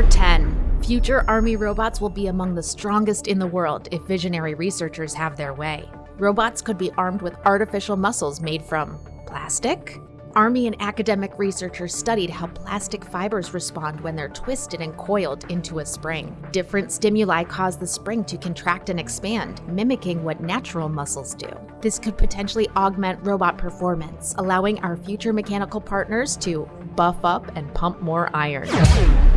Number 10. Future Army robots will be among the strongest in the world if visionary researchers have their way. Robots could be armed with artificial muscles made from plastic, Army and academic researchers studied how plastic fibers respond when they're twisted and coiled into a spring. Different stimuli cause the spring to contract and expand, mimicking what natural muscles do. This could potentially augment robot performance, allowing our future mechanical partners to buff up and pump more iron.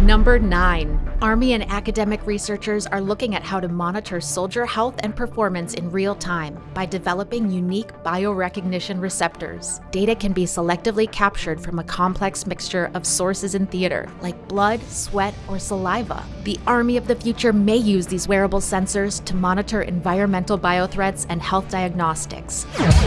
Number 9. Army and academic researchers are looking at how to monitor soldier health and performance in real time by developing unique biorecognition receptors. Data can be selectively captured from a complex mixture of sources in theater, like blood, sweat, or saliva. The Army of the future may use these wearable sensors to monitor environmental biothreats and health diagnostics.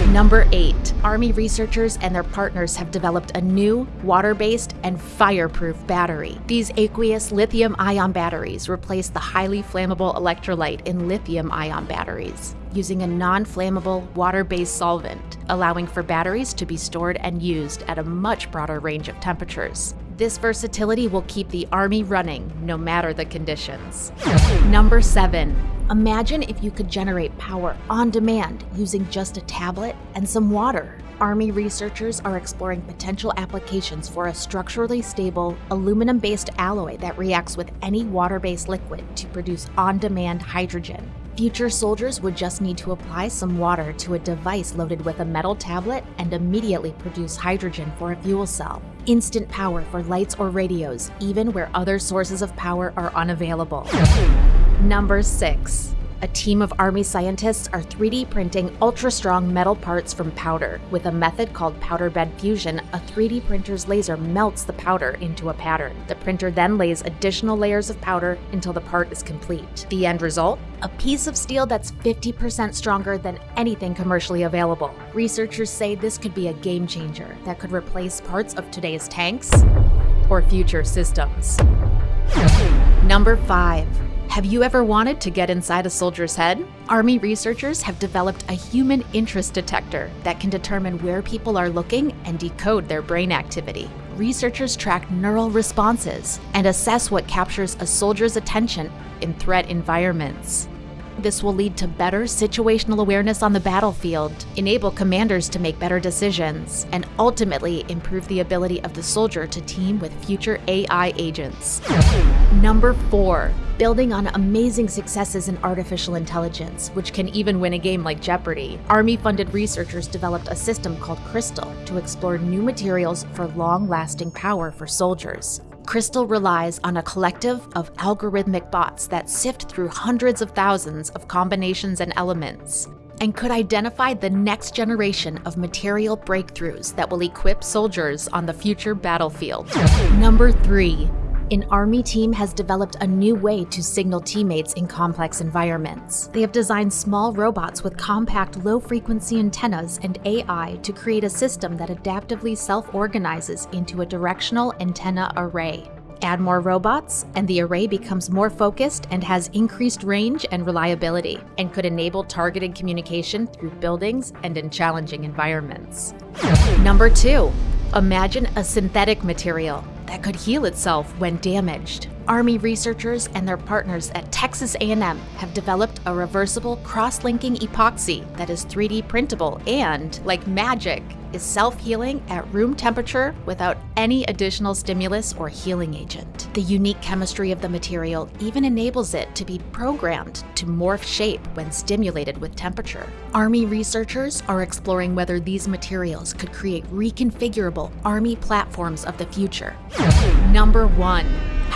Number 8. Army researchers and their partners have developed a new, water-based, and fireproof battery. These aqueous lithium-ion batteries replace the highly flammable electrolyte in lithium-ion batteries using a non-flammable water-based solvent, allowing for batteries to be stored and used at a much broader range of temperatures. This versatility will keep the Army running no matter the conditions. Number 7. Imagine if you could generate power on demand using just a tablet and some water. Army researchers are exploring potential applications for a structurally stable, aluminum-based alloy that reacts with any water-based liquid to produce on-demand hydrogen. Future soldiers would just need to apply some water to a device loaded with a metal tablet and immediately produce hydrogen for a fuel cell. Instant power for lights or radios, even where other sources of power are unavailable. Number 6 a team of Army scientists are 3D printing ultra-strong metal parts from powder. With a method called powder bed fusion, a 3D printer's laser melts the powder into a pattern. The printer then lays additional layers of powder until the part is complete. The end result? A piece of steel that's 50% stronger than anything commercially available. Researchers say this could be a game changer that could replace parts of today's tanks or future systems. Number 5. Have you ever wanted to get inside a soldier's head? Army researchers have developed a human interest detector that can determine where people are looking and decode their brain activity. Researchers track neural responses and assess what captures a soldier's attention in threat environments. This will lead to better situational awareness on the battlefield, enable commanders to make better decisions, and ultimately improve the ability of the soldier to team with future AI agents. Number 4. Building on amazing successes in artificial intelligence, which can even win a game like Jeopardy, Army-funded researchers developed a system called Crystal to explore new materials for long-lasting power for soldiers. Crystal relies on a collective of algorithmic bots that sift through hundreds of thousands of combinations and elements, and could identify the next generation of material breakthroughs that will equip soldiers on the future battlefield. Number 3. An Army team has developed a new way to signal teammates in complex environments. They have designed small robots with compact low-frequency antennas and AI to create a system that adaptively self-organizes into a directional antenna array. Add more robots, and the array becomes more focused and has increased range and reliability, and could enable targeted communication through buildings and in challenging environments. Number 2. Imagine a synthetic material that could heal itself when damaged. Army researchers and their partners at Texas A&M have developed a reversible cross-linking epoxy that is 3D printable and, like magic, is self-healing at room temperature without any additional stimulus or healing agent. The unique chemistry of the material even enables it to be programmed to morph shape when stimulated with temperature. Army researchers are exploring whether these materials could create reconfigurable Army platforms of the future. Number 1.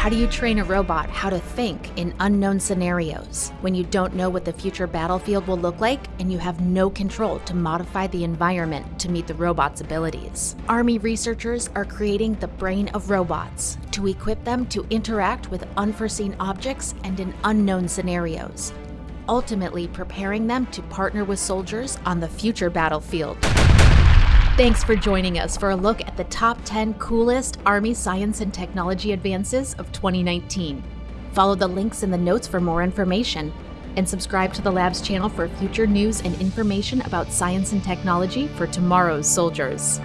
How do you train a robot how to think in unknown scenarios when you don't know what the future battlefield will look like and you have no control to modify the environment to meet the robot's abilities? Army researchers are creating the brain of robots to equip them to interact with unforeseen objects and in unknown scenarios, ultimately preparing them to partner with soldiers on the future battlefield. Thanks for joining us for a look at the top 10 coolest Army science and technology advances of 2019. Follow the links in the notes for more information, and subscribe to the Labs channel for future news and information about science and technology for tomorrow's soldiers.